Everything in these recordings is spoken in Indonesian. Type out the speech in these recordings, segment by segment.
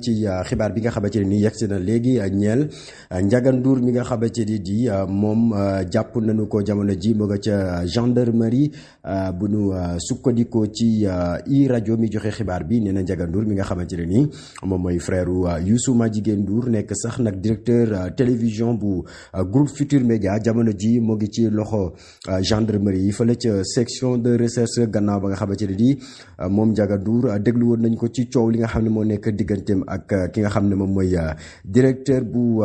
ci xibaar bi nga xamante ne nii yegsi na léegi ñeel Ndiaga Ndour mi nga xamante ni di moom jàpp nañu ko jamono ji mu nga ca gendarmerie bu nu sukkandikoo ci i rajo mi joxe xibaar bi nee na Ndiaga mi nga xamante ne nii moom mooy frère Youssou Madjiguène Ndour nekk sax nag directeur télévision bu groupe Futur Média jamono ji mu ngi ci loxo gendarmerie yi fële ca section de recherche gannaaw ba nga xamante ne nii moom Ndiaga Ndour déglu woon nañ ko ci coow li nga xam ne moo nekk digganteem ak ki nga xam ne moom mooy directeur bu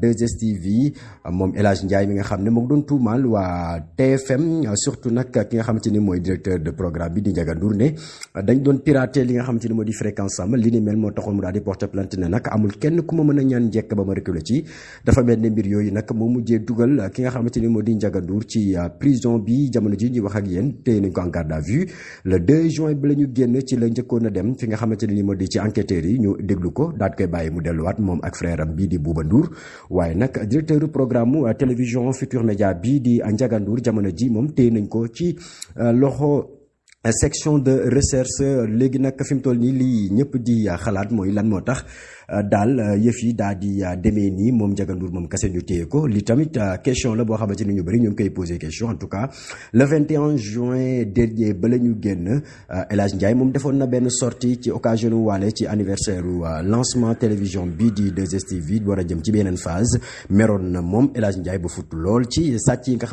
2STV moom El Hadj Ndiaye mi nga xam ne doon tuumaal waa TFM surtout nag ki nga xamante ni directeur de programme bi di Ndiaga Ndour ne dañ doon pirater li nga xamante ni di fréquence am li ni mel moo taxoon mu daal di porter plainte ne nag amul kenn ku ma mën ñaan njekk ba ma reculer ci. Dafa mel ne mbir yooyu nag moo mujjee dugal ki nga xamante ni di Ndiaga Ndour ci prison bi jamono ji ñuy wax ak yéen téye nañ ko en garde à vue. Le 2 juin bi la ñu génn ci la njëkkoon a dem fi nga xamante ni di ci enquêteurs yi ñu déglu ko daal koy bàyyi mu delluwaat moom ak frère bii di Bouba Ndour. Waaye nag directeur programme télévision Futur Média bii di Ndiaga Ndour jamono ji moom téye nañ ko ci loxo section de recherche léegi nag fi mu toll nii di xalaat lan daal yëf yi di kese ñu ko. Li tamit question la boo ñu en tout cas le 21 juin dernier ba la génn El Ndiaye na sortie ci occasion waale ci anniversaire lancement télévision bii di 2STV war jëm ci phase. Meroon na moom El Ndiaye ba futt lool ci sàcc yi nga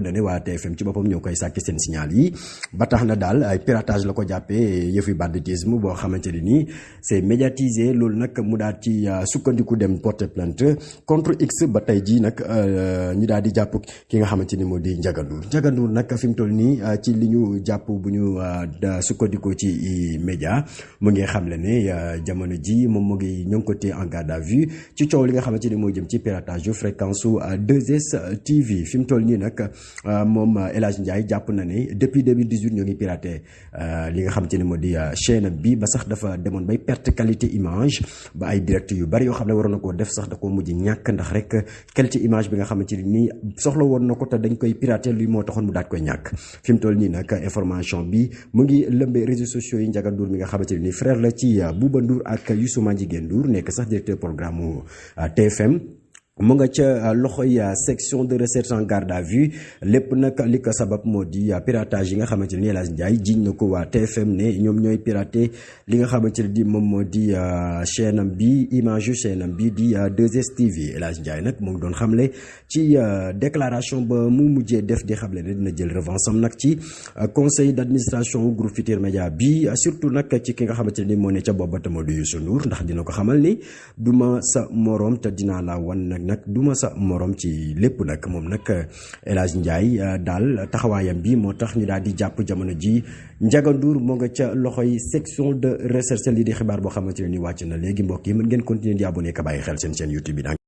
ne na TFM ci signal yi tax na daal ay piratage la ko jàppee yëfi banditisme boo xamante ne nii c'est médiatisé. Loolu nag mu daal ci sukkandiku dem porter plainte contre X ba tey jii nag ñu daal di jàpp ki nga xamante ni moo di Ndiaga Ndour. Nag fi mu toll nii ci li ñu jàpp sukkandikoo ci média mu ngi xamle ne jamono ji ngi ko en garde à vue ci li nga jëm ci piratage fréquence su 2S TV fi mu toll nii nag moom Ndiaye jàpp na depuis 2018 ñoo ngi piraté li nga xamante ne moo di chaîne bi ba sax dafa demoon bay perte qualité image ba ay direct yu bari yoo xam ne waroon na koo def sax da koo mujj ñàkk ndax rek qualité image bi nga xamante ni soxla woon na ko te dañ koy piraté luy moo taxoon mu daat koy ñàkk. Fi mu toll nii nag information bi mu ngi lëmbee réseaux sociaux yi Ndiaga Ndour mi nga xamante ni frère la ci Bouba Ndour ak Youssou Madjiguène Ndour nekk sax directeur programme TFM mu nga ca loxoy section de recherche en garde à vue. Lépp nag li ko sabab moo di piratage yi nga xamante ne TFM ne ñoom ñooy piraté li nga xamante ne di moom moo di chaîne am bi image chaîne am bi di 2STV El Hadj Ndiaye nag mu ngi doon xamle ci déclaration def di ne dina jël conseil d' administration groupe Futur Média bi surtout nag ci ki nga sa moroom te la wan nag duma sa morom ci lépp nag moom nag El Hadj Ndiaye daal taxawaayam bi moo tax ñu daal di jàpp jamono ji. Ndiaga Ndour moo nga ca loxoy section de recherche lii di xibaar boo xamante ne ni wàcc na léegi mbokk yi mën ngeen continuer di ka xel chaîne YouTube bi